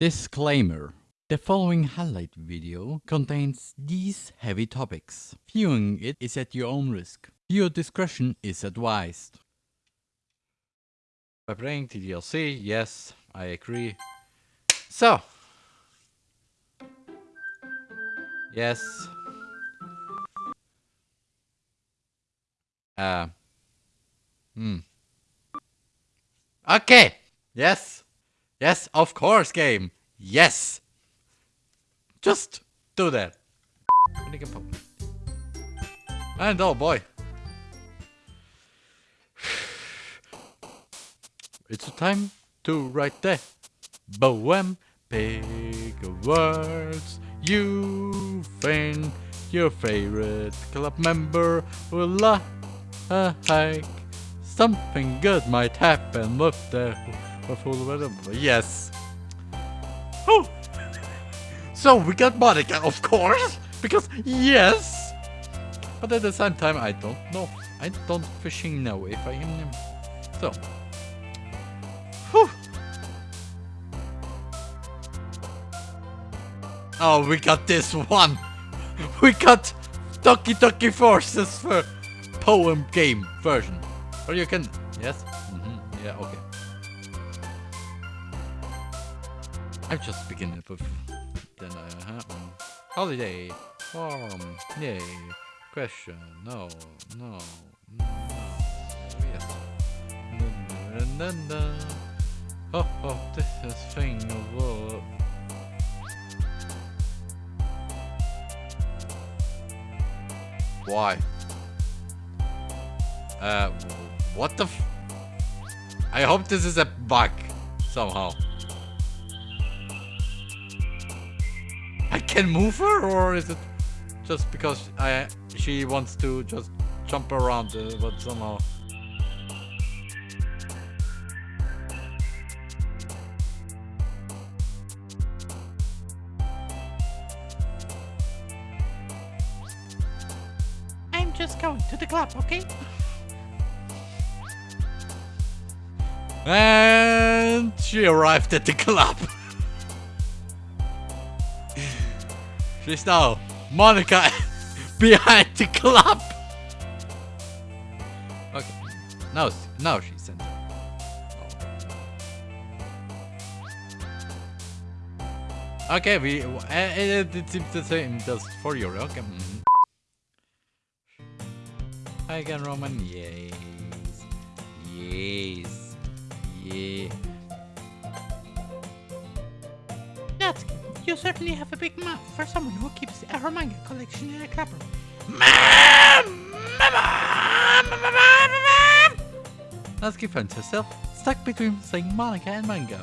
Disclaimer. The following highlight video contains these heavy topics. Viewing it is at your own risk. Your discretion is advised. By playing DDLC, yes, I agree. So. Yes. Uh. Hmm. Okay. Yes. Yes, of course, game. Yes. Just do that. And oh boy. It's time to write the poem. Pick words you think your favorite club member will like. Something good might happen with the Yes. Oh. So we got Monika, of course, because yes. But at the same time, I don't know. I don't fishing know if I am. So. Whew. Oh, we got this one. We got Doki Doki Forces for poem game version. Or you can, yes? Mm -hmm. Yeah, okay. I'm just beginning with then I have um, holiday farm yay. Question. No no no yes no, no, no. Oh, oh this is thing of all why? Uh what the I hope this is a bug somehow can move her, or is it just because I she wants to just jump around, uh, but somehow... I'm just going to the club, okay? And she arrived at the club. Now Monika behind the club. Okay. Now, now she's center. Oh. Okay, we uh, it, it seems the same just for you. Okay. Mm -hmm. Hi again, Roman. Yes. Yes. Yeah. That's. You certainly have a big mouth for someone who keeps a manga collection in a clapper. Natsuki finds herself stuck between saying Monika and manga.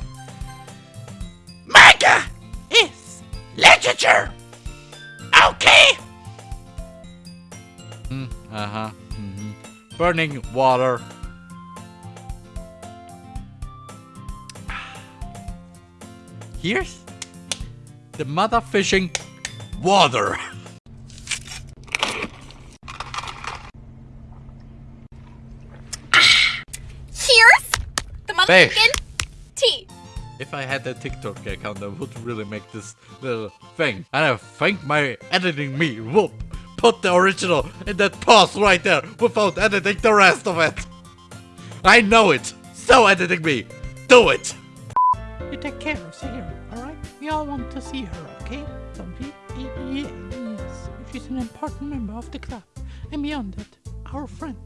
Manga is literature! Okay! Mm, uh-huh. Mm -hmm. Burning water. Here's the mother fishing water. Cheers! The motherfucking tea. If I had a TikTok account, I would really make this little thing. And I think my editing me will put the original in that pause right there without editing the rest of it. I know it. So editing me. Do it. You take care of Sarah, alright? We all want to see her, okay? Don't we? Yes, she's an important member of the club. And beyond that, our friend.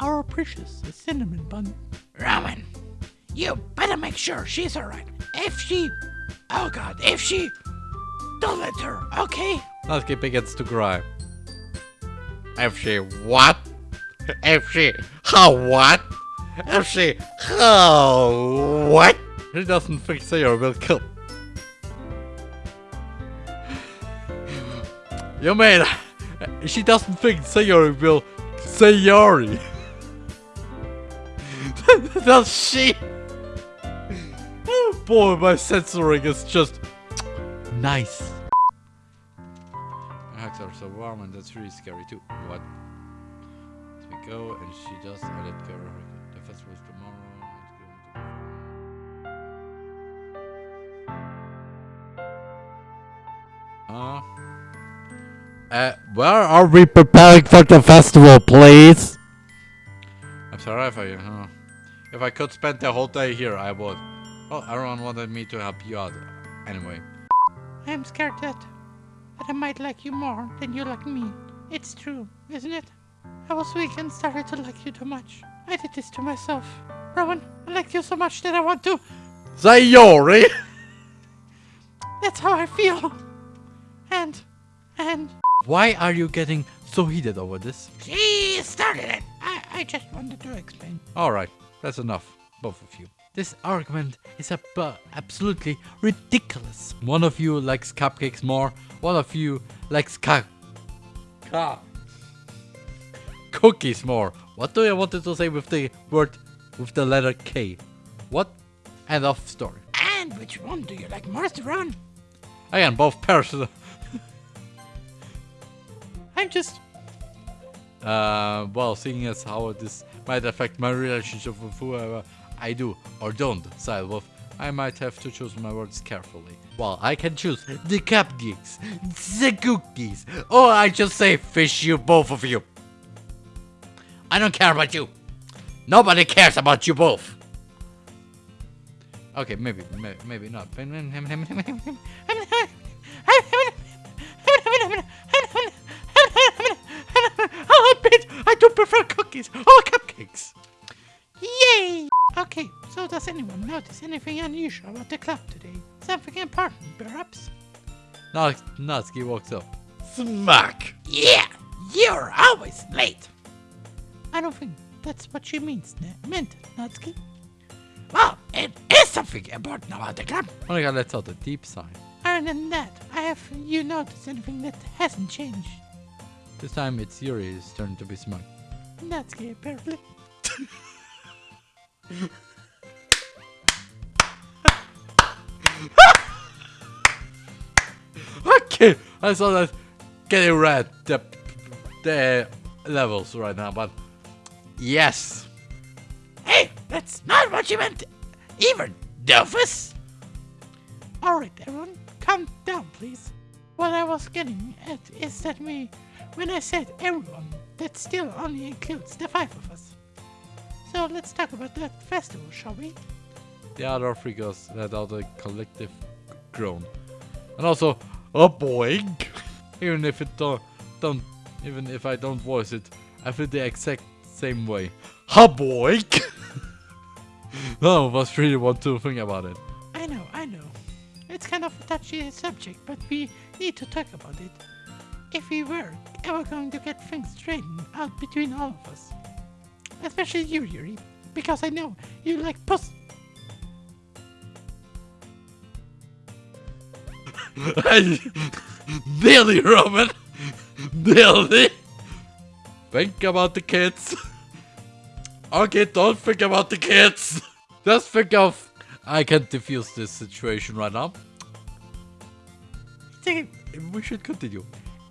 Our precious cinnamon bun. Roman, you better make sure she's alright. If she... Oh god, if she... Don't let her, okay? Natsuki begins to cry. If she what? If she... How what? If she... How what? He doesn't think Sayori will kill. Yo man, she doesn't think Sayori will Sayori. Does she? Oh boy, my censoring is just nice. Her hugs are so warm and that's really scary too. What? We go and she just let go of her. The festival is tomorrow. Ah where are we preparing for the festival, please? I'm sorry if I, uh, if I could spend the whole day here, I would. Well, everyone wanted me to help you out. Anyway. I'm scared that, that I might like you more than you like me. It's true, isn't it? I was weak and started to like you too much. I did this to myself. Rowan, I like you so much that I want to. Sayori! That's how I feel. And, and. Why are you getting so heated over this? She started it. I, I just wanted to explain. Alright, that's enough, both of you. This argument is ab absolutely ridiculous. One of you likes cupcakes more, one of you likes ca ca cookies more. What do I wanted to say with the word with the letter K? What? End of story. And which one do you like most, Ron? Again, both personal. I'm just. Uh, well, seeing as how this might affect my relationship with whoever I do or don't side with, I might have to choose my words carefully. Well, I can choose the cupcakes, the cookies, or I just say fish you, both of you. I don't care about you. Nobody cares about you both. Okay, maybe, may, maybe not. Does anyone notice anything unusual about the club today? Something important, perhaps? Natsuki walks up. Smack! Yeah, you're always late. I don't think that's what she means, meant, Natsuki. Well, it is something important about the club. Monika lets out a deep sigh. Other than that, I have you noticed anything that hasn't changed? This time it's Yuri's turn to be smug. Natsuki, apparently. okay, I saw that getting red the the levels right now, but yes. Hey, that's not what you meant, even, Dolphus. Alright, everyone, calm down, please. What I was getting at is that we, when I said everyone, that still only includes the five of us. So let's talk about that festival, shall we? The other figures let out a collective groan. And also, a boing! even if it don't, don't, even if I don't voice it, I feel the exact same way. Ha boink! None of us really want to think about it. I know, I know. It's kind of a touchy subject, but we need to talk about it. If we were ever going to get things straightened out between all of us. Especially you, Yuri, because I know you like puss. Billy Roman! Billy! Think about the kids. Okay, don't think about the kids. Just think of... I can defuse this situation right now. We should continue.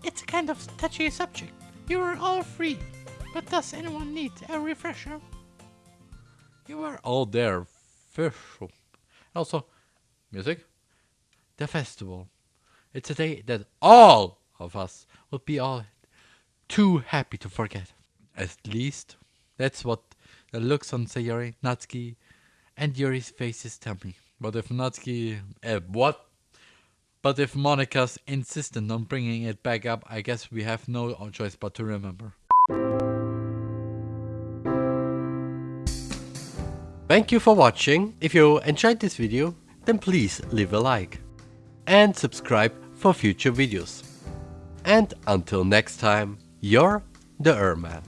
it's a kind of touchy subject. You are all free, but does anyone need a refresher? You were all there. Also, music. The festival. It's a day that all of us will be all too happy to forget. At least, that's what the looks on Sayori, Natsuki, and Yuri's faces tell me. But if Natsuki... Uh, what? But if Monika's insistent on bringing it back up, I guess we have no choice but to remember. Thank you for watching. If you enjoyed this video, then please leave a like. And subscribe for future videos. And until next time, you're the Erman.